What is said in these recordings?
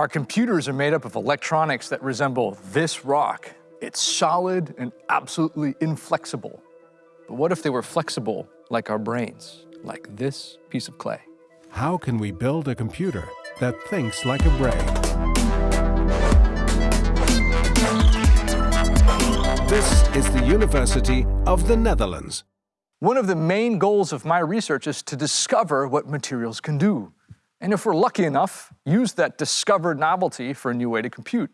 Our computers are made up of electronics that resemble this rock. It's solid and absolutely inflexible. But what if they were flexible like our brains, like this piece of clay? How can we build a computer that thinks like a brain? This is the University of the Netherlands. One of the main goals of my research is to discover what materials can do. And if we're lucky enough, use that discovered novelty for a new way to compute.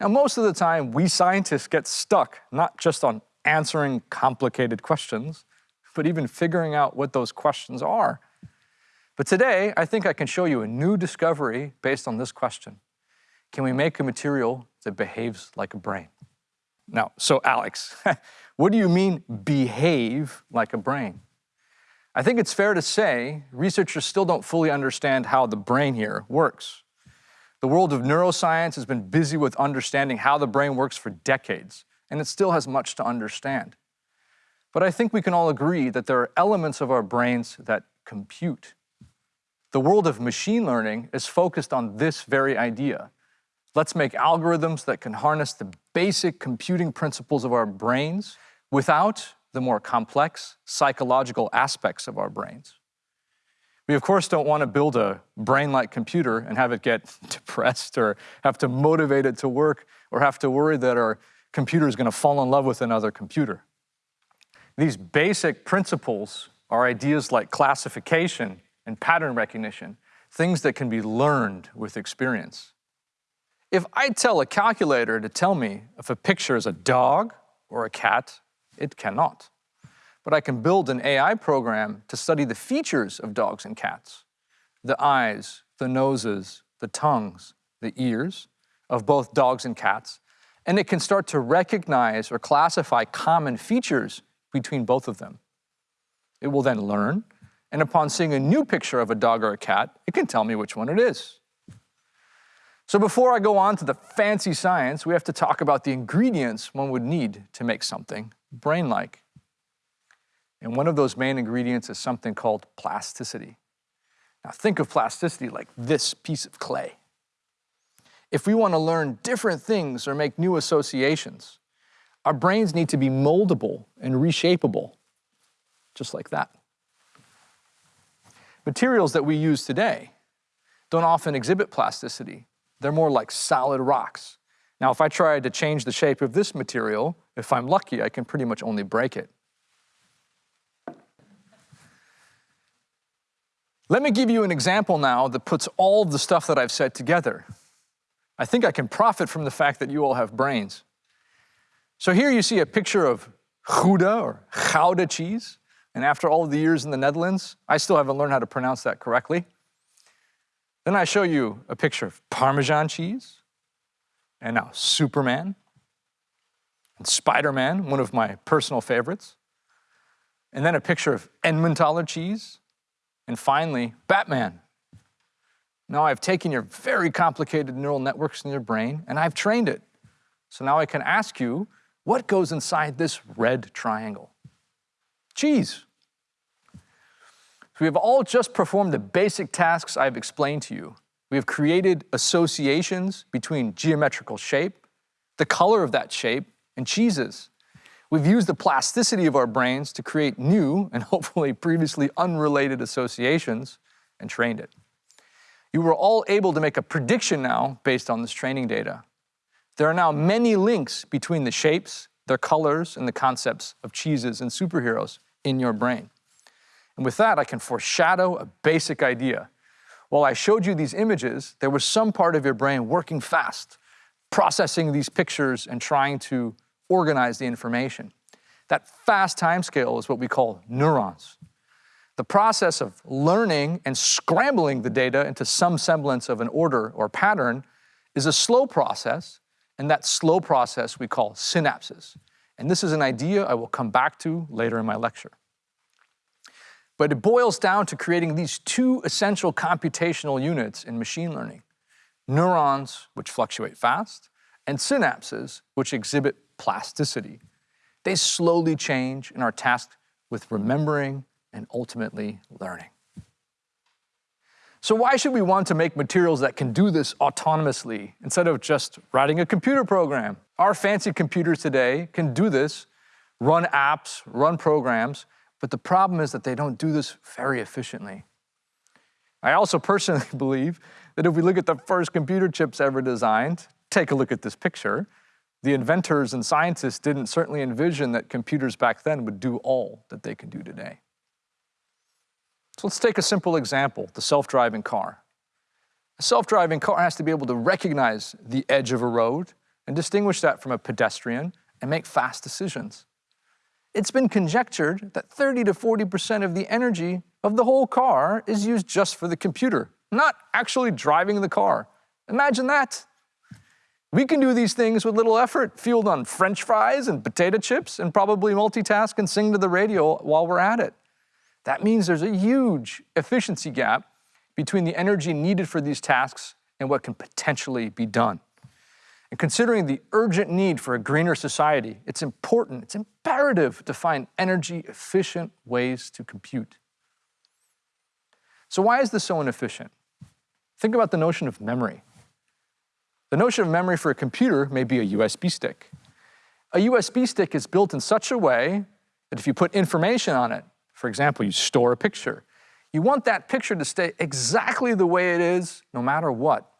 Now, most of the time, we scientists get stuck not just on answering complicated questions, but even figuring out what those questions are. But today, I think I can show you a new discovery based on this question. Can we make a material that behaves like a brain? Now, so Alex, what do you mean behave like a brain? I think it's fair to say researchers still don't fully understand how the brain here works. The world of neuroscience has been busy with understanding how the brain works for decades, and it still has much to understand. But I think we can all agree that there are elements of our brains that compute. The world of machine learning is focused on this very idea. Let's make algorithms that can harness the basic computing principles of our brains without the more complex psychological aspects of our brains. We of course don't want to build a brain-like computer and have it get depressed or have to motivate it to work or have to worry that our computer is going to fall in love with another computer. These basic principles are ideas like classification and pattern recognition, things that can be learned with experience. If I tell a calculator to tell me if a picture is a dog or a cat, it cannot. But I can build an AI program to study the features of dogs and cats, the eyes, the noses, the tongues, the ears of both dogs and cats, and it can start to recognize or classify common features between both of them. It will then learn, and upon seeing a new picture of a dog or a cat, it can tell me which one it is. So before I go on to the fancy science, we have to talk about the ingredients one would need to make something brain-like. And one of those main ingredients is something called plasticity. Now think of plasticity like this piece of clay. If we want to learn different things or make new associations, our brains need to be moldable and reshapable, just like that. Materials that we use today don't often exhibit plasticity. They're more like solid rocks. Now, if I tried to change the shape of this material, if I'm lucky, I can pretty much only break it. Let me give you an example now that puts all the stuff that I've said together. I think I can profit from the fact that you all have brains. So here you see a picture of Gouda or Gouda cheese. And after all the years in the Netherlands, I still haven't learned how to pronounce that correctly. Then I show you a picture of Parmesan cheese, and now Superman, and Spider-Man, one of my personal favorites, and then a picture of Emmentaler cheese, and finally, Batman. Now I've taken your very complicated neural networks in your brain, and I've trained it. So now I can ask you, what goes inside this red triangle? Cheese. So we have all just performed the basic tasks I've explained to you. We have created associations between geometrical shape, the color of that shape, and cheeses. We've used the plasticity of our brains to create new and hopefully previously unrelated associations and trained it. You were all able to make a prediction now based on this training data. There are now many links between the shapes, their colors, and the concepts of cheeses and superheroes in your brain. And with that, I can foreshadow a basic idea. While I showed you these images, there was some part of your brain working fast, processing these pictures and trying to organize the information. That fast timescale is what we call neurons. The process of learning and scrambling the data into some semblance of an order or pattern is a slow process, and that slow process we call synapses. And this is an idea I will come back to later in my lecture. But it boils down to creating these two essential computational units in machine learning. Neurons, which fluctuate fast, and synapses, which exhibit plasticity. They slowly change and are tasked with remembering and ultimately learning. So why should we want to make materials that can do this autonomously instead of just writing a computer program? Our fancy computers today can do this, run apps, run programs, but the problem is that they don't do this very efficiently. I also personally believe that if we look at the first computer chips ever designed, take a look at this picture, the inventors and scientists didn't certainly envision that computers back then would do all that they can do today. So let's take a simple example, the self-driving car. A self-driving car has to be able to recognize the edge of a road and distinguish that from a pedestrian and make fast decisions. It's been conjectured that 30 to 40% of the energy of the whole car is used just for the computer, not actually driving the car. Imagine that. We can do these things with little effort, fueled on french fries and potato chips, and probably multitask and sing to the radio while we're at it. That means there's a huge efficiency gap between the energy needed for these tasks and what can potentially be done. And considering the urgent need for a greener society, it's important, it's imperative to find energy efficient ways to compute. So why is this so inefficient? Think about the notion of memory. The notion of memory for a computer may be a USB stick. A USB stick is built in such a way that if you put information on it, for example, you store a picture. You want that picture to stay exactly the way it is, no matter what.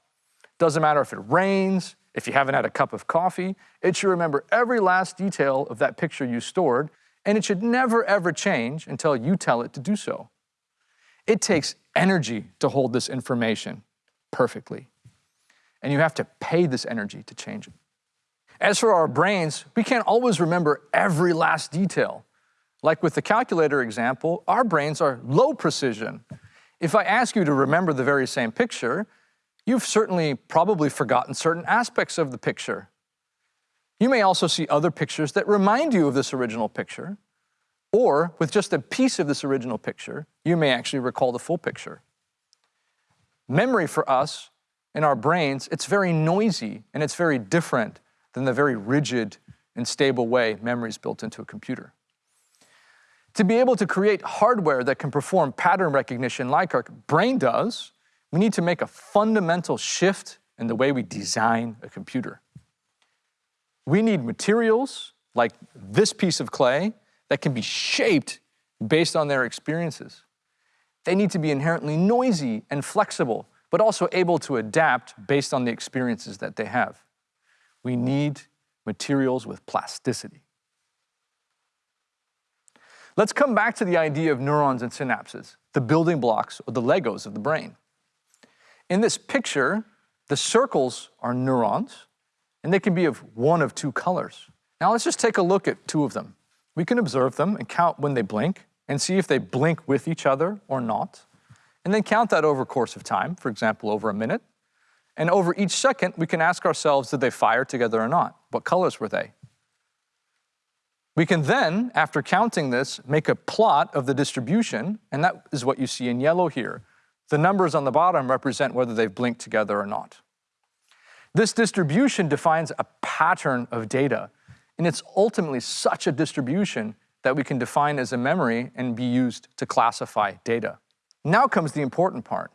Doesn't matter if it rains, if you haven't had a cup of coffee, it should remember every last detail of that picture you stored, and it should never ever change until you tell it to do so. It takes energy to hold this information perfectly, and you have to pay this energy to change it. As for our brains, we can't always remember every last detail. Like with the calculator example, our brains are low precision. If I ask you to remember the very same picture, you've certainly probably forgotten certain aspects of the picture. You may also see other pictures that remind you of this original picture, or with just a piece of this original picture, you may actually recall the full picture. Memory for us in our brains, it's very noisy and it's very different than the very rigid and stable way memory is built into a computer. To be able to create hardware that can perform pattern recognition like our brain does, we need to make a fundamental shift in the way we design a computer. We need materials like this piece of clay that can be shaped based on their experiences. They need to be inherently noisy and flexible, but also able to adapt based on the experiences that they have. We need materials with plasticity. Let's come back to the idea of neurons and synapses, the building blocks or the Legos of the brain. In this picture, the circles are neurons, and they can be of one of two colors. Now let's just take a look at two of them. We can observe them and count when they blink and see if they blink with each other or not, and then count that over course of time, for example, over a minute. And over each second, we can ask ourselves, did they fire together or not? What colors were they? We can then, after counting this, make a plot of the distribution, and that is what you see in yellow here. The numbers on the bottom represent whether they've blinked together or not. This distribution defines a pattern of data, and it's ultimately such a distribution that we can define as a memory and be used to classify data. Now comes the important part.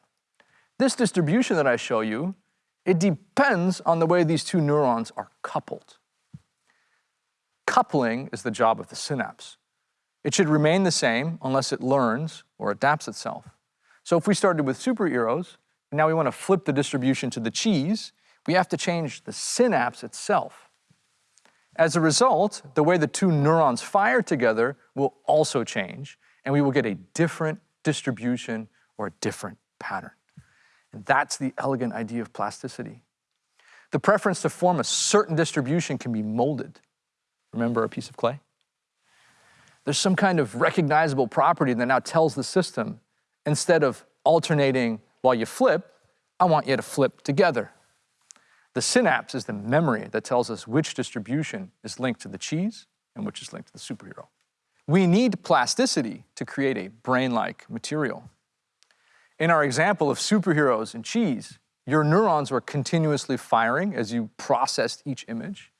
This distribution that I show you, it depends on the way these two neurons are coupled. Coupling is the job of the synapse. It should remain the same unless it learns or adapts itself. So if we started with superheroes, and now we want to flip the distribution to the cheese, we have to change the synapse itself. As a result, the way the two neurons fire together will also change, and we will get a different distribution or a different pattern. And that's the elegant idea of plasticity. The preference to form a certain distribution can be molded. Remember a piece of clay? There's some kind of recognizable property that now tells the system, instead of alternating while you flip, I want you to flip together. The synapse is the memory that tells us which distribution is linked to the cheese and which is linked to the superhero. We need plasticity to create a brain-like material. In our example of superheroes and cheese, your neurons were continuously firing as you processed each image.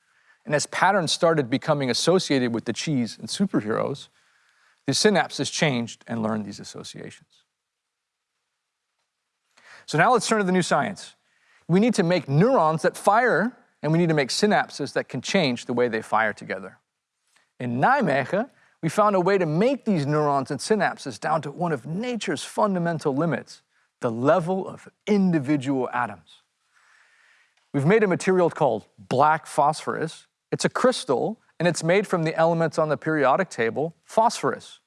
And as patterns started becoming associated with the cheese and superheroes, the synapses changed and learned these associations. So now let's turn to the new science. We need to make neurons that fire, and we need to make synapses that can change the way they fire together. In Nijmegen, we found a way to make these neurons and synapses down to one of nature's fundamental limits, the level of individual atoms. We've made a material called black phosphorus. It's a crystal, and it's made from the elements on the periodic table, phosphorus.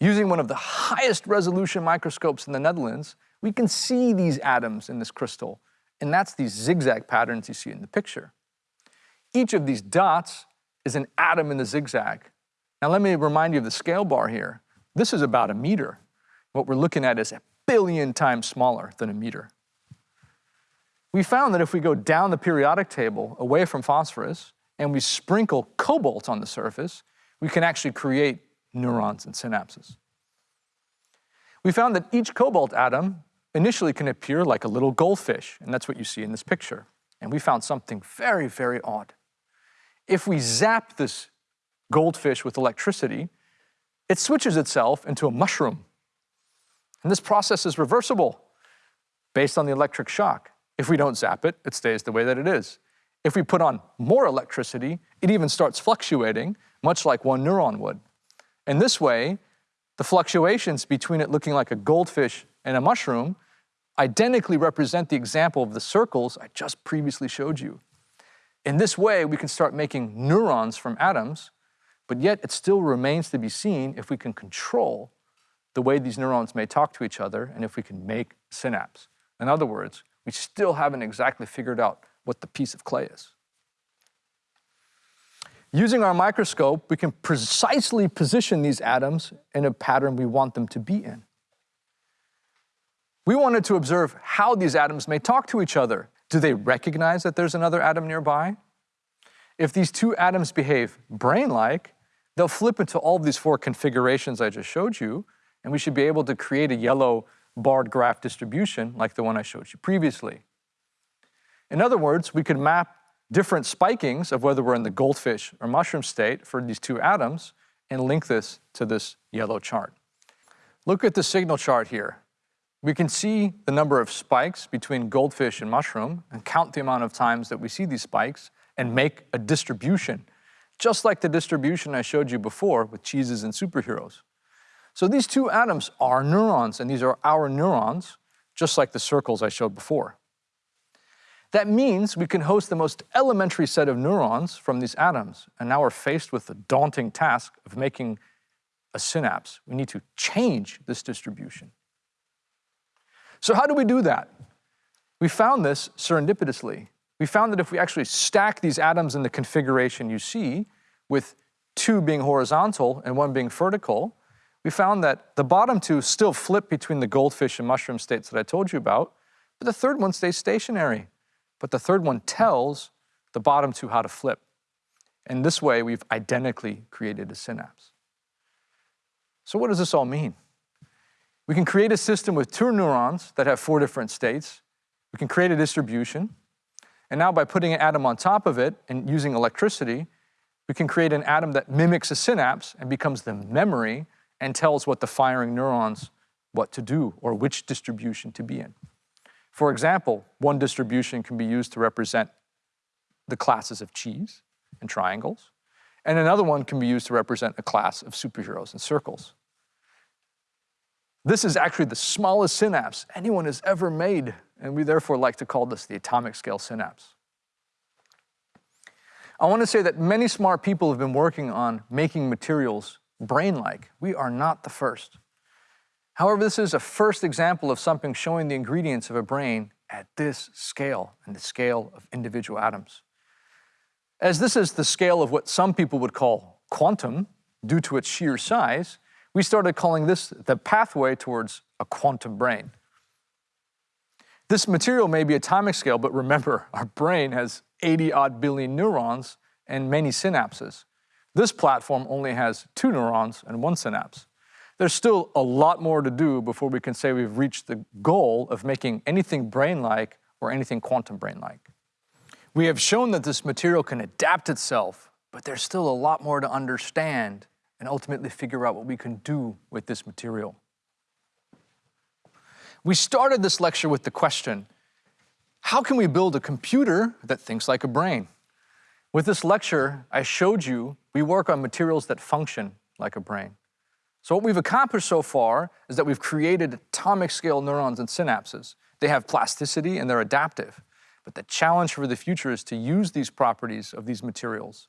Using one of the highest resolution microscopes in the Netherlands, we can see these atoms in this crystal, and that's these zigzag patterns you see in the picture. Each of these dots is an atom in the zigzag. Now let me remind you of the scale bar here. This is about a meter. What we're looking at is a billion times smaller than a meter. We found that if we go down the periodic table away from phosphorus and we sprinkle cobalt on the surface, we can actually create neurons and synapses. We found that each cobalt atom initially can appear like a little goldfish, and that's what you see in this picture. And we found something very, very odd. If we zap this goldfish with electricity, it switches itself into a mushroom. And this process is reversible based on the electric shock. If we don't zap it, it stays the way that it is. If we put on more electricity, it even starts fluctuating, much like one neuron would. And this way, the fluctuations between it looking like a goldfish and a mushroom identically represent the example of the circles I just previously showed you. In this way, we can start making neurons from atoms, but yet it still remains to be seen if we can control the way these neurons may talk to each other and if we can make synapse. In other words, we still haven't exactly figured out what the piece of clay is. Using our microscope, we can precisely position these atoms in a pattern we want them to be in. We wanted to observe how these atoms may talk to each other. Do they recognize that there's another atom nearby? If these two atoms behave brain-like, they'll flip into all of these four configurations I just showed you, and we should be able to create a yellow barred graph distribution like the one I showed you previously. In other words, we could map different spikings of whether we're in the goldfish or mushroom state for these two atoms and link this to this yellow chart. Look at the signal chart here. We can see the number of spikes between goldfish and mushroom and count the amount of times that we see these spikes and make a distribution, just like the distribution I showed you before with cheeses and superheroes. So these two atoms are neurons, and these are our neurons, just like the circles I showed before. That means we can host the most elementary set of neurons from these atoms, and now we're faced with the daunting task of making a synapse. We need to change this distribution. So how do we do that? We found this serendipitously. We found that if we actually stack these atoms in the configuration you see, with two being horizontal and one being vertical, we found that the bottom two still flip between the goldfish and mushroom states that I told you about, but the third one stays stationary but the third one tells the bottom two how to flip. And this way, we've identically created a synapse. So what does this all mean? We can create a system with two neurons that have four different states. We can create a distribution. And now by putting an atom on top of it and using electricity, we can create an atom that mimics a synapse and becomes the memory and tells what the firing neurons what to do or which distribution to be in. For example, one distribution can be used to represent the classes of cheese and triangles, and another one can be used to represent a class of superheroes and circles. This is actually the smallest synapse anyone has ever made, and we therefore like to call this the atomic scale synapse. I want to say that many smart people have been working on making materials brain-like. We are not the first. However, this is a first example of something showing the ingredients of a brain at this scale, and the scale of individual atoms. As this is the scale of what some people would call quantum, due to its sheer size, we started calling this the pathway towards a quantum brain. This material may be atomic scale, but remember, our brain has 80 odd billion neurons and many synapses. This platform only has two neurons and one synapse. There's still a lot more to do before we can say we've reached the goal of making anything brain-like or anything quantum brain-like. We have shown that this material can adapt itself, but there's still a lot more to understand and ultimately figure out what we can do with this material. We started this lecture with the question, how can we build a computer that thinks like a brain? With this lecture, I showed you we work on materials that function like a brain. So what we've accomplished so far is that we've created atomic scale neurons and synapses. They have plasticity and they're adaptive. But the challenge for the future is to use these properties of these materials.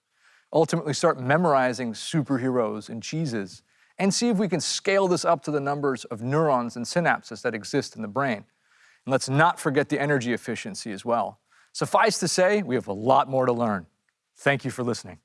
Ultimately start memorizing superheroes and cheeses and see if we can scale this up to the numbers of neurons and synapses that exist in the brain. And let's not forget the energy efficiency as well. Suffice to say, we have a lot more to learn. Thank you for listening.